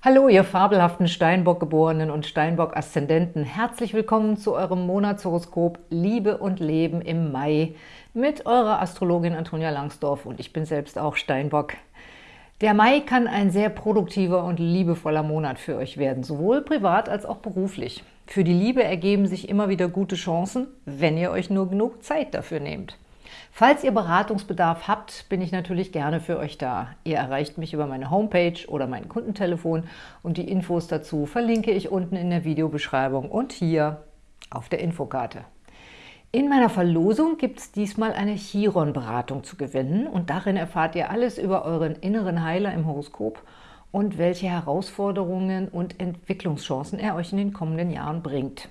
Hallo, ihr fabelhaften Steinbock-Geborenen und Steinbock-Aszendenten. Herzlich willkommen zu eurem Monatshoroskop Liebe und Leben im Mai mit eurer Astrologin Antonia Langsdorf und ich bin selbst auch Steinbock. Der Mai kann ein sehr produktiver und liebevoller Monat für euch werden, sowohl privat als auch beruflich. Für die Liebe ergeben sich immer wieder gute Chancen, wenn ihr euch nur genug Zeit dafür nehmt. Falls ihr Beratungsbedarf habt, bin ich natürlich gerne für euch da. Ihr erreicht mich über meine Homepage oder mein Kundentelefon und die Infos dazu verlinke ich unten in der Videobeschreibung und hier auf der Infokarte. In meiner Verlosung gibt es diesmal eine Chiron-Beratung zu gewinnen und darin erfahrt ihr alles über euren inneren Heiler im Horoskop und welche Herausforderungen und Entwicklungschancen er euch in den kommenden Jahren bringt.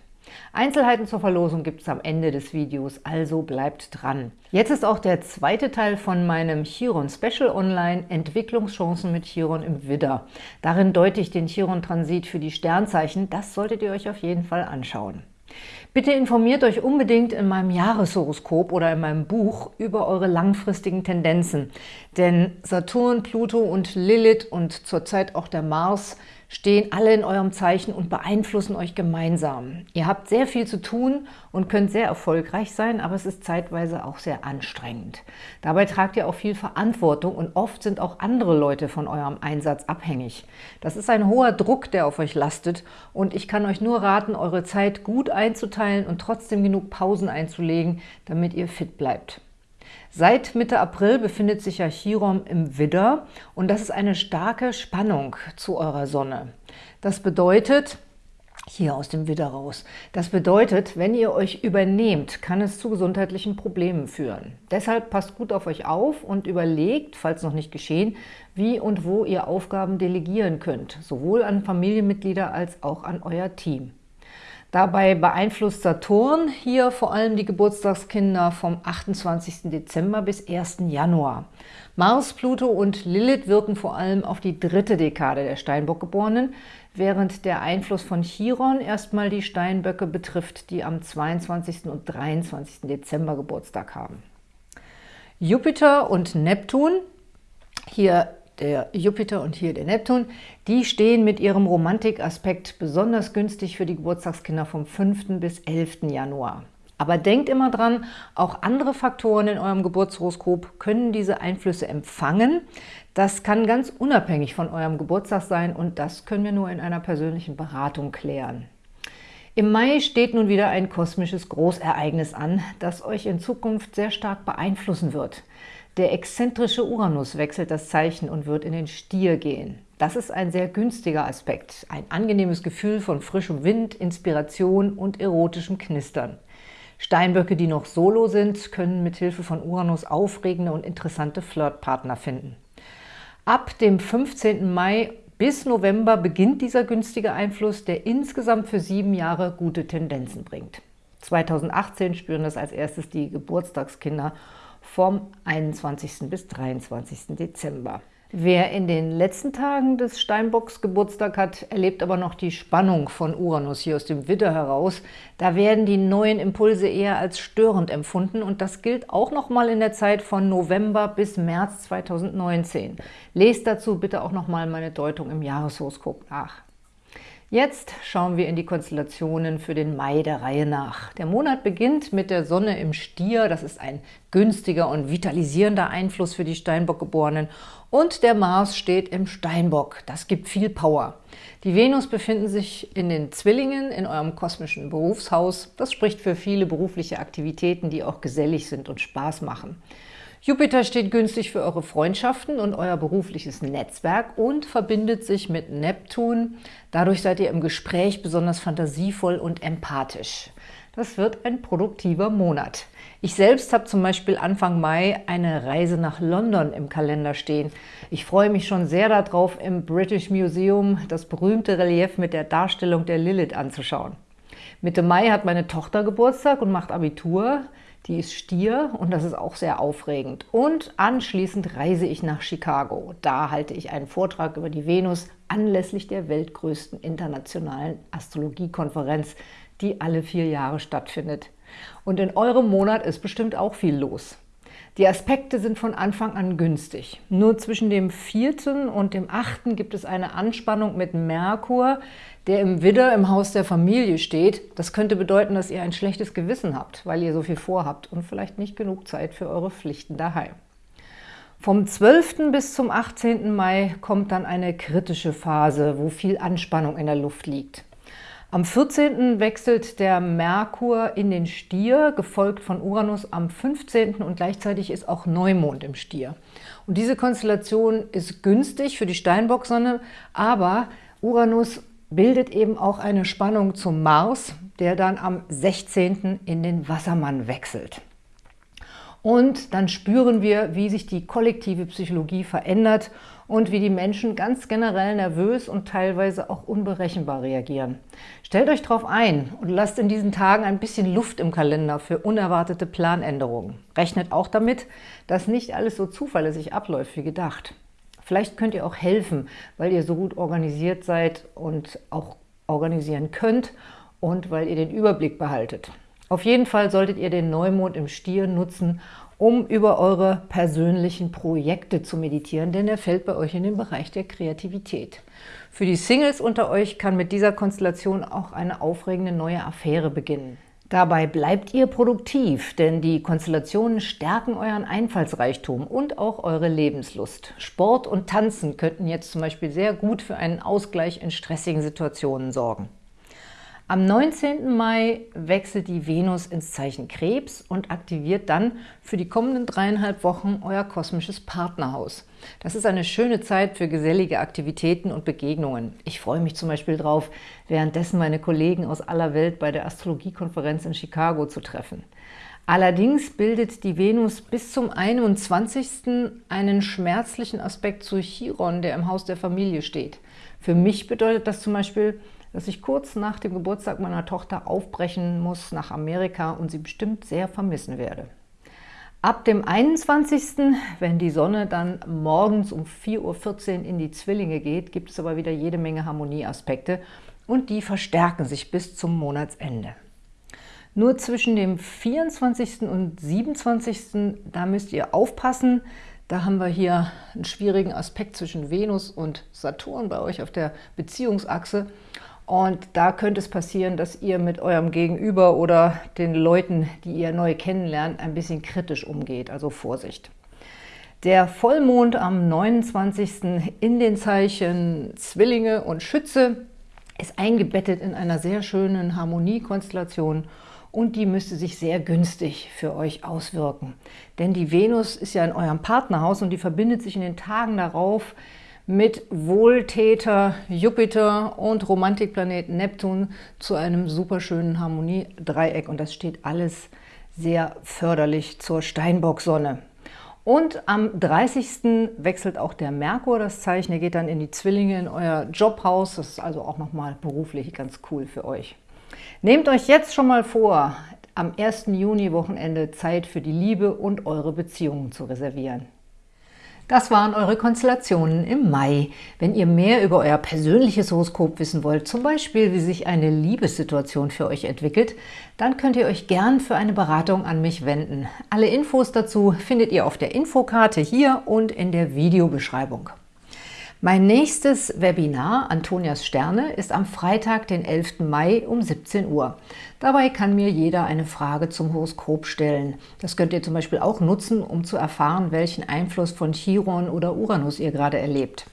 Einzelheiten zur Verlosung gibt es am Ende des Videos, also bleibt dran. Jetzt ist auch der zweite Teil von meinem Chiron Special online, Entwicklungschancen mit Chiron im Widder. Darin deute ich den Chiron-Transit für die Sternzeichen, das solltet ihr euch auf jeden Fall anschauen. Bitte informiert euch unbedingt in meinem Jahreshoroskop oder in meinem Buch über eure langfristigen Tendenzen. Denn Saturn, Pluto und Lilith und zurzeit auch der Mars stehen alle in eurem Zeichen und beeinflussen euch gemeinsam. Ihr habt sehr viel zu tun und könnt sehr erfolgreich sein, aber es ist zeitweise auch sehr anstrengend. Dabei tragt ihr auch viel Verantwortung und oft sind auch andere Leute von eurem Einsatz abhängig. Das ist ein hoher Druck, der auf euch lastet und ich kann euch nur raten, eure Zeit gut einzuteilen und trotzdem genug Pausen einzulegen, damit ihr fit bleibt. Seit Mitte April befindet sich ja Chiron im Widder und das ist eine starke Spannung zu eurer Sonne. Das bedeutet, hier aus dem Widder raus. Das bedeutet, wenn ihr euch übernehmt, kann es zu gesundheitlichen Problemen führen. Deshalb passt gut auf euch auf und überlegt, falls noch nicht geschehen, wie und wo ihr Aufgaben delegieren könnt, sowohl an Familienmitglieder als auch an euer Team. Dabei beeinflusst Saturn hier vor allem die Geburtstagskinder vom 28. Dezember bis 1. Januar. Mars, Pluto und Lilith wirken vor allem auf die dritte Dekade der Steinbockgeborenen, während der Einfluss von Chiron erstmal die Steinböcke betrifft, die am 22. und 23. Dezember Geburtstag haben. Jupiter und Neptun, hier der Jupiter und hier der Neptun, die stehen mit ihrem Romantikaspekt besonders günstig für die Geburtstagskinder vom 5. bis 11. Januar. Aber denkt immer dran, auch andere Faktoren in eurem Geburtshoroskop können diese Einflüsse empfangen. Das kann ganz unabhängig von eurem Geburtstag sein und das können wir nur in einer persönlichen Beratung klären. Im Mai steht nun wieder ein kosmisches Großereignis an, das euch in Zukunft sehr stark beeinflussen wird. Der exzentrische Uranus wechselt das Zeichen und wird in den Stier gehen. Das ist ein sehr günstiger Aspekt, ein angenehmes Gefühl von frischem Wind, Inspiration und erotischem Knistern. Steinböcke, die noch solo sind, können mit Hilfe von Uranus aufregende und interessante Flirtpartner finden. Ab dem 15. Mai bis November beginnt dieser günstige Einfluss, der insgesamt für sieben Jahre gute Tendenzen bringt. 2018 spüren das als erstes die Geburtstagskinder vom 21. bis 23. Dezember. Wer in den letzten Tagen des Steinbocks Geburtstag hat, erlebt aber noch die Spannung von Uranus hier aus dem Widder heraus. Da werden die neuen Impulse eher als störend empfunden und das gilt auch noch mal in der Zeit von November bis März 2019. Lest dazu bitte auch noch mal meine Deutung im Jahreshoroskop nach. Jetzt schauen wir in die Konstellationen für den Mai der Reihe nach. Der Monat beginnt mit der Sonne im Stier, das ist ein günstiger und vitalisierender Einfluss für die Steinbock-Geborenen und der Mars steht im Steinbock, das gibt viel Power. Die Venus befinden sich in den Zwillingen, in eurem kosmischen Berufshaus. Das spricht für viele berufliche Aktivitäten, die auch gesellig sind und Spaß machen. Jupiter steht günstig für eure Freundschaften und euer berufliches Netzwerk und verbindet sich mit Neptun. Dadurch seid ihr im Gespräch besonders fantasievoll und empathisch. Das wird ein produktiver Monat. Ich selbst habe zum Beispiel Anfang Mai eine Reise nach London im Kalender stehen. Ich freue mich schon sehr darauf, im British Museum das berühmte Relief mit der Darstellung der Lilith anzuschauen. Mitte Mai hat meine Tochter Geburtstag und macht Abitur. Die ist Stier und das ist auch sehr aufregend. Und anschließend reise ich nach Chicago. Da halte ich einen Vortrag über die Venus anlässlich der weltgrößten internationalen Astrologiekonferenz, die alle vier Jahre stattfindet. Und in eurem Monat ist bestimmt auch viel los. Die Aspekte sind von Anfang an günstig. Nur zwischen dem 4. und dem 8. gibt es eine Anspannung mit Merkur, der im Widder im Haus der Familie steht. Das könnte bedeuten, dass ihr ein schlechtes Gewissen habt, weil ihr so viel vorhabt und vielleicht nicht genug Zeit für eure Pflichten daheim. Vom 12. bis zum 18. Mai kommt dann eine kritische Phase, wo viel Anspannung in der Luft liegt. Am 14. wechselt der Merkur in den Stier, gefolgt von Uranus am 15. und gleichzeitig ist auch Neumond im Stier. Und diese Konstellation ist günstig für die Steinbock-Sonne, aber Uranus bildet eben auch eine Spannung zum Mars, der dann am 16. in den Wassermann wechselt. Und dann spüren wir, wie sich die kollektive Psychologie verändert und wie die Menschen ganz generell nervös und teilweise auch unberechenbar reagieren. Stellt euch darauf ein und lasst in diesen Tagen ein bisschen Luft im Kalender für unerwartete Planänderungen. Rechnet auch damit, dass nicht alles so zuverlässig abläuft wie gedacht. Vielleicht könnt ihr auch helfen, weil ihr so gut organisiert seid und auch organisieren könnt und weil ihr den Überblick behaltet. Auf jeden Fall solltet ihr den Neumond im Stier nutzen, um über eure persönlichen Projekte zu meditieren, denn er fällt bei euch in den Bereich der Kreativität. Für die Singles unter euch kann mit dieser Konstellation auch eine aufregende neue Affäre beginnen. Dabei bleibt ihr produktiv, denn die Konstellationen stärken euren Einfallsreichtum und auch eure Lebenslust. Sport und Tanzen könnten jetzt zum Beispiel sehr gut für einen Ausgleich in stressigen Situationen sorgen. Am 19. Mai wechselt die Venus ins Zeichen Krebs und aktiviert dann für die kommenden dreieinhalb Wochen euer kosmisches Partnerhaus. Das ist eine schöne Zeit für gesellige Aktivitäten und Begegnungen. Ich freue mich zum Beispiel darauf, währenddessen meine Kollegen aus aller Welt bei der Astrologiekonferenz in Chicago zu treffen. Allerdings bildet die Venus bis zum 21. einen schmerzlichen Aspekt zu Chiron, der im Haus der Familie steht. Für mich bedeutet das zum Beispiel, dass ich kurz nach dem Geburtstag meiner Tochter aufbrechen muss nach Amerika und sie bestimmt sehr vermissen werde. Ab dem 21., wenn die Sonne dann morgens um 4.14 Uhr in die Zwillinge geht, gibt es aber wieder jede Menge Harmonieaspekte und die verstärken sich bis zum Monatsende. Nur zwischen dem 24. und 27. da müsst ihr aufpassen. Da haben wir hier einen schwierigen Aspekt zwischen Venus und Saturn bei euch auf der Beziehungsachse. Und da könnte es passieren, dass ihr mit eurem Gegenüber oder den Leuten, die ihr neu kennenlernt, ein bisschen kritisch umgeht, also Vorsicht. Der Vollmond am 29. in den Zeichen Zwillinge und Schütze ist eingebettet in einer sehr schönen Harmoniekonstellation und die müsste sich sehr günstig für euch auswirken. Denn die Venus ist ja in eurem Partnerhaus und die verbindet sich in den Tagen darauf mit Wohltäter Jupiter und Romantikplanet Neptun zu einem superschönen Harmoniedreieck. Und das steht alles sehr förderlich zur Steinbock-Sonne. Und am 30. wechselt auch der Merkur das Zeichen. Er geht dann in die Zwillinge, in euer Jobhaus. Das ist also auch nochmal beruflich ganz cool für euch. Nehmt euch jetzt schon mal vor, am 1. Juni-Wochenende Zeit für die Liebe und eure Beziehungen zu reservieren. Das waren eure Konstellationen im Mai. Wenn ihr mehr über euer persönliches Horoskop wissen wollt, zum Beispiel wie sich eine Liebessituation für euch entwickelt, dann könnt ihr euch gern für eine Beratung an mich wenden. Alle Infos dazu findet ihr auf der Infokarte hier und in der Videobeschreibung. Mein nächstes Webinar, Antonias Sterne, ist am Freitag, den 11. Mai um 17 Uhr. Dabei kann mir jeder eine Frage zum Horoskop stellen. Das könnt ihr zum Beispiel auch nutzen, um zu erfahren, welchen Einfluss von Chiron oder Uranus ihr gerade erlebt.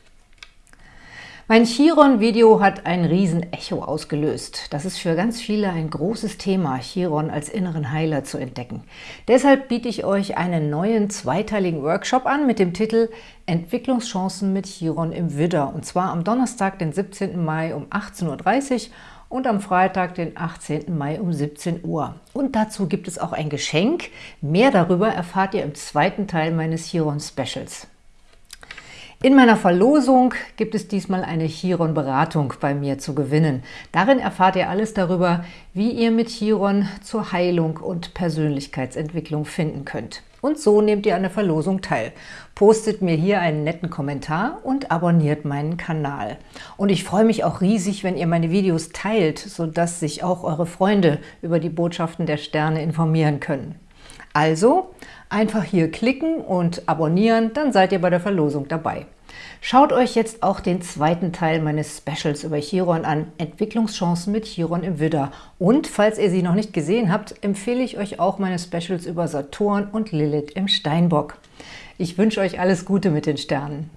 Mein Chiron-Video hat ein Riesen-Echo ausgelöst. Das ist für ganz viele ein großes Thema, Chiron als inneren Heiler zu entdecken. Deshalb biete ich euch einen neuen zweiteiligen Workshop an mit dem Titel Entwicklungschancen mit Chiron im Widder. Und zwar am Donnerstag, den 17. Mai um 18.30 Uhr und am Freitag, den 18. Mai um 17 Uhr. Und dazu gibt es auch ein Geschenk. Mehr darüber erfahrt ihr im zweiten Teil meines Chiron-Specials. In meiner Verlosung gibt es diesmal eine Chiron-Beratung bei mir zu gewinnen. Darin erfahrt ihr alles darüber, wie ihr mit Chiron zur Heilung und Persönlichkeitsentwicklung finden könnt. Und so nehmt ihr an der Verlosung teil. Postet mir hier einen netten Kommentar und abonniert meinen Kanal. Und ich freue mich auch riesig, wenn ihr meine Videos teilt, sodass sich auch eure Freunde über die Botschaften der Sterne informieren können. Also Einfach hier klicken und abonnieren, dann seid ihr bei der Verlosung dabei. Schaut euch jetzt auch den zweiten Teil meines Specials über Chiron an, Entwicklungschancen mit Chiron im Widder. Und falls ihr sie noch nicht gesehen habt, empfehle ich euch auch meine Specials über Saturn und Lilith im Steinbock. Ich wünsche euch alles Gute mit den Sternen.